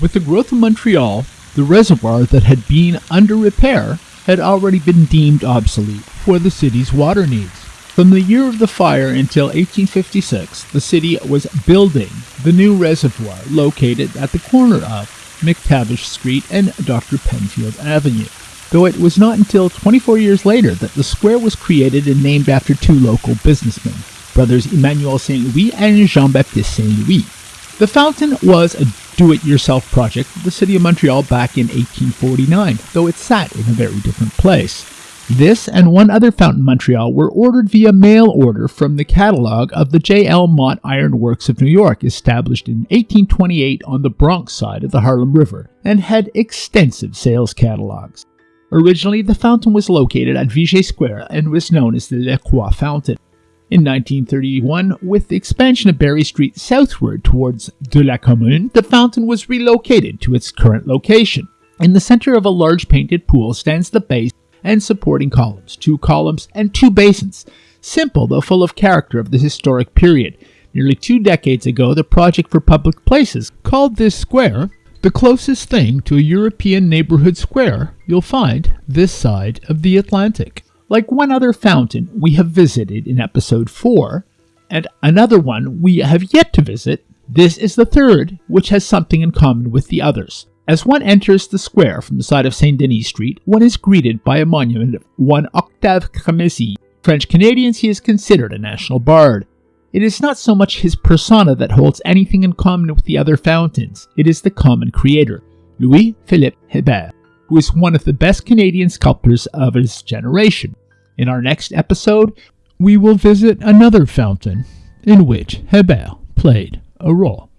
With the growth of Montreal, the reservoir that had been under repair had already been deemed obsolete for the city's water needs. From the year of the fire until 1856, the city was building the new reservoir located at the corner of McTavish Street and Dr. Penfield Avenue. Though it was not until 24 years later that the square was created and named after two local businessmen, brothers Emmanuel Saint Louis and Jean Baptiste Saint Louis. The fountain was a do it yourself project of the city of Montreal back in 1849, though it sat in a very different place. This and one other fountain in Montreal were ordered via mail order from the catalog of the J.L. Mott Iron Works of New York, established in 1828 on the Bronx side of the Harlem River, and had extensive sales catalogs. Originally, the fountain was located at Viger Square and was known as the Le Croix Fountain. In 1931, with the expansion of Berri Street southward towards De la Commune, the fountain was relocated to its current location. In the center of a large painted pool stands the base and supporting columns, two columns, and two basins. Simple, though full of character of the historic period. Nearly two decades ago, the Project for Public Places called this square the closest thing to a European neighborhood square you'll find this side of the Atlantic. Like one other fountain we have visited in episode 4, and another one we have yet to visit, this is the third, which has something in common with the others. As one enters the square from the side of Saint Denis Street, one is greeted by a monument of one Octave Crémazie. French Canadians, he is considered a national bard. It is not so much his persona that holds anything in common with the other fountains, it is the common creator, Louis Philippe Hebert, who is one of the best Canadian sculptors of his generation. In our next episode, we will visit another fountain in which Hebert played a role.